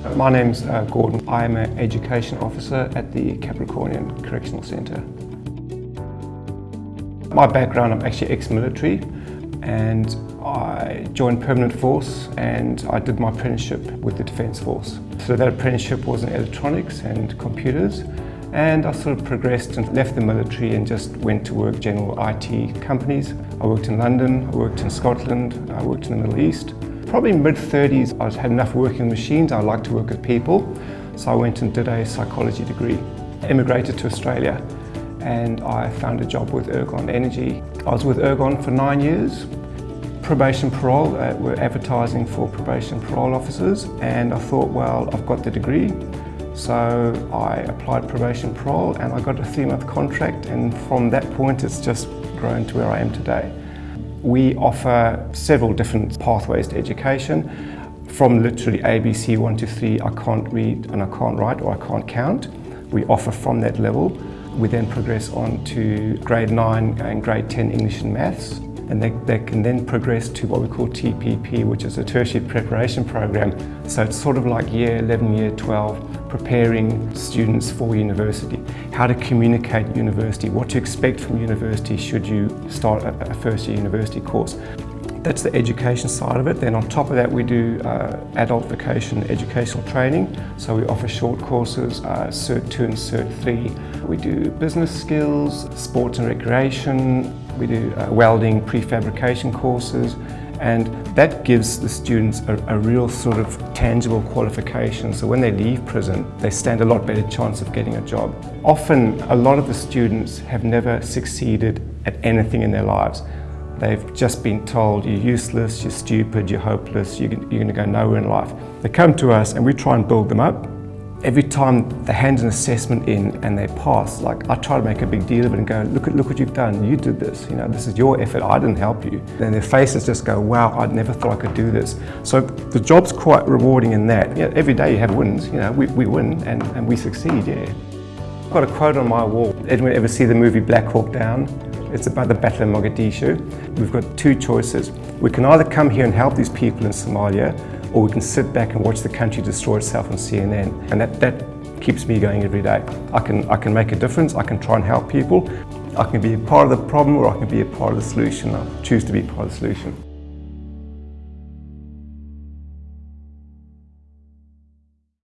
My name's uh, Gordon. I am an Education Officer at the Capricornian Correctional Centre. My background, I'm actually ex-military and I joined Permanent Force and I did my apprenticeship with the Defence Force. So that apprenticeship was in electronics and computers and I sort of progressed and left the military and just went to work general IT companies. I worked in London, I worked in Scotland, I worked in the Middle East. Probably mid-30s I'd had enough working machines, I like to work with people, so I went and did a psychology degree. Immigrated to Australia and I found a job with Ergon Energy. I was with Ergon for nine years. Probation parole, uh, we're advertising for probation parole officers and I thought, well, I've got the degree. So I applied probation parole and I got a three-month contract and from that point it's just grown to where I am today. We offer several different pathways to education. From literally ABC 1 to 3, I can't read and I can't write or I can't count. We offer from that level. We then progress on to grade 9 and grade 10 English and Maths and they, they can then progress to what we call TPP which is a tertiary preparation program. So it's sort of like year 11, year 12 preparing students for university. How to communicate university, what to expect from university should you start a, a first year university course. That's the education side of it. Then on top of that we do uh, adult vocation educational training. So we offer short courses, uh, Cert 2 and Cert 3. We do business skills, sports and recreation. We do uh, welding, prefabrication courses. And that gives the students a, a, real sort of tangible qualification. So when they leave prison, they stand a lot better chance of getting a job. Often, a lot of the students have never succeeded at anything in their lives. They've just been told you're useless, you're stupid, you're hopeless, you're, you're going to go nowhere in life. They come to us and we try and build them up. Every time they hand an assessment in and they pass, like I try to make a big deal of it and go, look at look what you've done, you did this, you know, this is your effort, I didn't help you. And their faces just go, wow, I never thought I could do this. So the job's quite rewarding in that. You know, every day you have wins, you know, we, we win and, and we succeed, yeah. I've got a quote on my wall. Anyone ever see the movie Black Hawk Down? It's about the Battle of Mogadishu. We've got two choices. We can either come here and help these people in Somalia, or we can sit back and watch the country destroy itself on CNN. And that, that keeps me going every day. I can, I can make a difference, I can try and help people. I can be a part of the problem or I can be a part of the solution. I choose to be part of the solution.